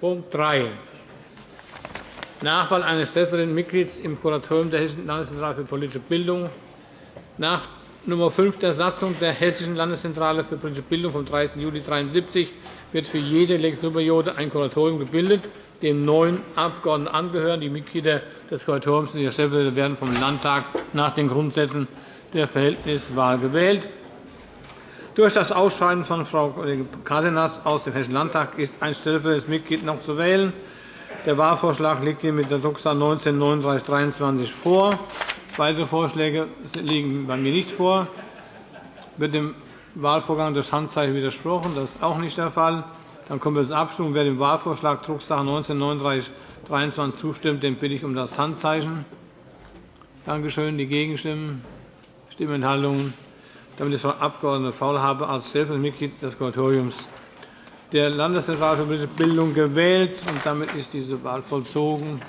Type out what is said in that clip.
Punkt 3. Nachwahl eines stellvertretenden Mitglieds im Kuratorium der Hessischen Landeszentrale für politische Bildung. Nach Nr. 5 der Satzung der Hessischen Landeszentrale für politische Bildung vom 30. Juli 1973 wird für jede Legislaturperiode ein Kuratorium gebildet, dem neun Abgeordnete angehören. Die Mitglieder des Kuratoriums und ihre Stellvertreter werden vom Landtag nach den Grundsätzen der Verhältniswahl gewählt. Durch das Ausscheiden von Frau Kollegin Cárdenas aus dem Hessischen Landtag ist ein stellvertretendes Mitglied noch zu wählen. Der Wahlvorschlag liegt Ihnen mit der Drucksache 19 3923 vor. Weitere Vorschläge liegen bei mir nicht vor. Wird dem Wahlvorgang durch Handzeichen widersprochen? Das ist auch nicht der Fall. Dann kommen wir zur Abstimmung. Wer dem Wahlvorschlag Drucksache 19 3923 zustimmt, den bitte ich um das Handzeichen. Danke schön. Die Gegenstimmen, Stimmenthaltungen. Damit ist Frau Abg. Faulhaber als stellvertretendes Mitglied des Kuratoriums der Landeszentrale für politische Bildung gewählt. und Damit ist diese Wahl vollzogen.